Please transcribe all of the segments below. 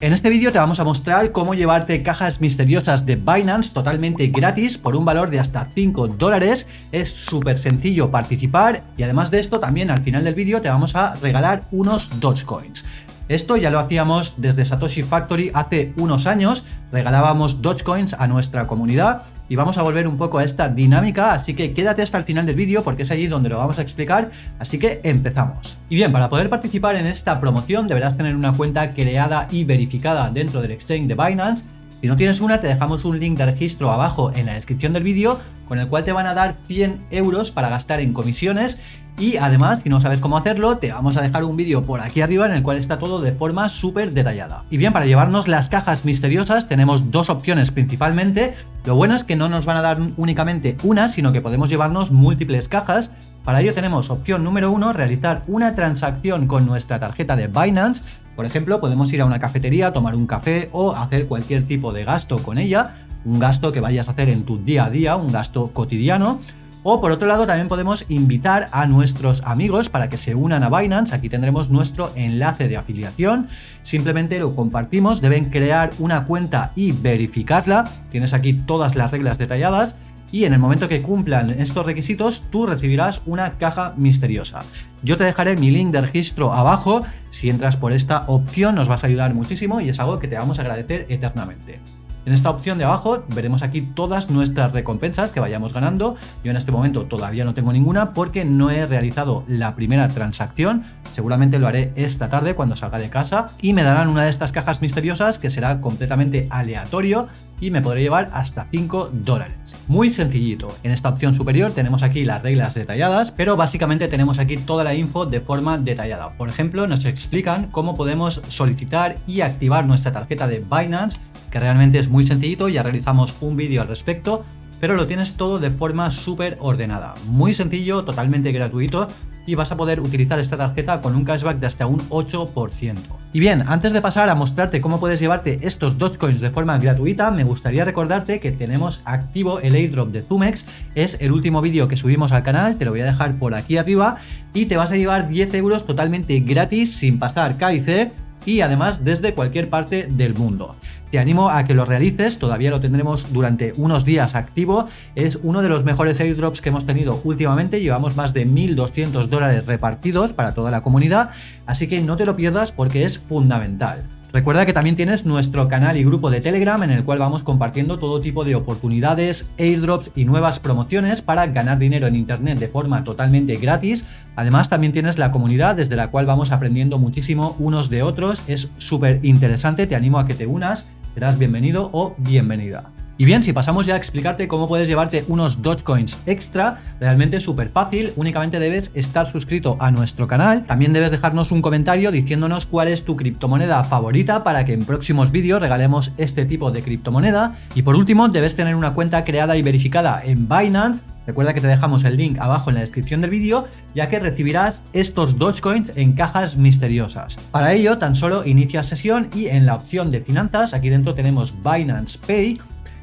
En este vídeo te vamos a mostrar cómo llevarte cajas misteriosas de Binance totalmente gratis por un valor de hasta 5 dólares. Es súper sencillo participar y además de esto también al final del vídeo te vamos a regalar unos Dogecoins. Esto ya lo hacíamos desde Satoshi Factory hace unos años, regalábamos Dogecoins a nuestra comunidad y vamos a volver un poco a esta dinámica, así que quédate hasta el final del vídeo porque es allí donde lo vamos a explicar, así que empezamos. Y bien, para poder participar en esta promoción deberás tener una cuenta creada y verificada dentro del exchange de Binance, si no tienes una, te dejamos un link de registro abajo en la descripción del vídeo con el cual te van a dar 100 euros para gastar en comisiones y además, si no sabes cómo hacerlo, te vamos a dejar un vídeo por aquí arriba en el cual está todo de forma súper detallada. Y bien, para llevarnos las cajas misteriosas tenemos dos opciones principalmente. Lo bueno es que no nos van a dar únicamente una, sino que podemos llevarnos múltiples cajas. Para ello tenemos opción número uno, realizar una transacción con nuestra tarjeta de Binance. Por ejemplo, podemos ir a una cafetería, tomar un café o hacer cualquier tipo de gasto con ella. Un gasto que vayas a hacer en tu día a día, un gasto cotidiano. O por otro lado también podemos invitar a nuestros amigos para que se unan a Binance, aquí tendremos nuestro enlace de afiliación, simplemente lo compartimos, deben crear una cuenta y verificarla, tienes aquí todas las reglas detalladas y en el momento que cumplan estos requisitos tú recibirás una caja misteriosa. Yo te dejaré mi link de registro abajo, si entras por esta opción nos vas a ayudar muchísimo y es algo que te vamos a agradecer eternamente. En esta opción de abajo veremos aquí todas nuestras recompensas que vayamos ganando. Yo en este momento todavía no tengo ninguna porque no he realizado la primera transacción. Seguramente lo haré esta tarde cuando salga de casa y me darán una de estas cajas misteriosas que será completamente aleatorio y me podré llevar hasta 5 dólares. Muy sencillito. En esta opción superior tenemos aquí las reglas detalladas, pero básicamente tenemos aquí toda la info de forma detallada. Por ejemplo, nos explican cómo podemos solicitar y activar nuestra tarjeta de Binance que realmente es muy sencillito, ya realizamos un vídeo al respecto, pero lo tienes todo de forma súper ordenada. Muy sencillo, totalmente gratuito y vas a poder utilizar esta tarjeta con un cashback de hasta un 8%. Y bien, antes de pasar a mostrarte cómo puedes llevarte estos Dogecoins de forma gratuita, me gustaría recordarte que tenemos activo el airdrop de Zumex, es el último vídeo que subimos al canal, te lo voy a dejar por aquí arriba y te vas a llevar 10 euros totalmente gratis sin pasar KIC y además desde cualquier parte del mundo. Te animo a que lo realices, todavía lo tendremos durante unos días activo, es uno de los mejores airdrops que hemos tenido últimamente, llevamos más de 1.200 dólares repartidos para toda la comunidad, así que no te lo pierdas porque es fundamental. Recuerda que también tienes nuestro canal y grupo de Telegram en el cual vamos compartiendo todo tipo de oportunidades, airdrops y nuevas promociones para ganar dinero en internet de forma totalmente gratis. Además también tienes la comunidad desde la cual vamos aprendiendo muchísimo unos de otros, es súper interesante, te animo a que te unas, serás bienvenido o bienvenida. Y bien, si pasamos ya a explicarte cómo puedes llevarte unos Dogecoins extra, realmente es súper fácil, únicamente debes estar suscrito a nuestro canal, también debes dejarnos un comentario diciéndonos cuál es tu criptomoneda favorita para que en próximos vídeos regalemos este tipo de criptomoneda, y por último debes tener una cuenta creada y verificada en Binance, Recuerda que te dejamos el link abajo en la descripción del vídeo, ya que recibirás estos Dogecoins en cajas misteriosas. Para ello, tan solo inicia sesión y en la opción de finanzas, aquí dentro tenemos Binance Pay,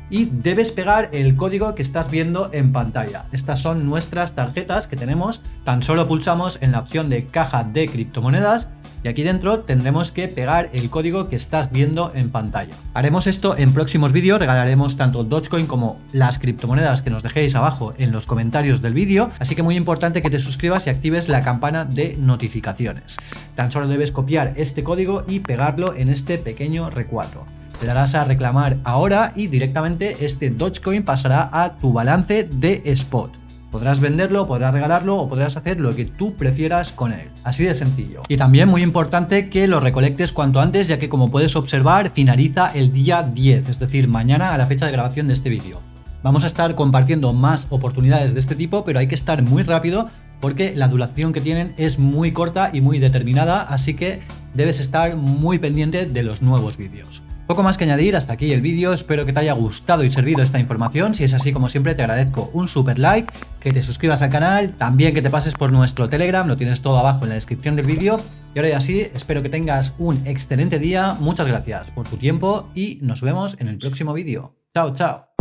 y debes pegar el código que estás viendo en pantalla. Estas son nuestras tarjetas que tenemos, tan solo pulsamos en la opción de caja de criptomonedas y aquí dentro tendremos que pegar el código que estás viendo en pantalla. Haremos esto en próximos vídeos, regalaremos tanto Dogecoin como las criptomonedas que nos dejéis abajo en los comentarios del vídeo, así que muy importante que te suscribas y actives la campana de notificaciones. Tan solo debes copiar este código y pegarlo en este pequeño recuadro. Le darás a reclamar ahora y directamente este Dogecoin pasará a tu balance de spot. Podrás venderlo, podrás regalarlo o podrás hacer lo que tú prefieras con él. Así de sencillo. Y también muy importante que lo recolectes cuanto antes ya que como puedes observar finaliza el día 10, es decir, mañana a la fecha de grabación de este vídeo. Vamos a estar compartiendo más oportunidades de este tipo, pero hay que estar muy rápido porque la duración que tienen es muy corta y muy determinada, así que debes estar muy pendiente de los nuevos vídeos. Poco más que añadir, hasta aquí el vídeo, espero que te haya gustado y servido esta información, si es así como siempre te agradezco un super like, que te suscribas al canal, también que te pases por nuestro Telegram, lo tienes todo abajo en la descripción del vídeo, y ahora ya sí, espero que tengas un excelente día, muchas gracias por tu tiempo y nos vemos en el próximo vídeo. Chao, chao.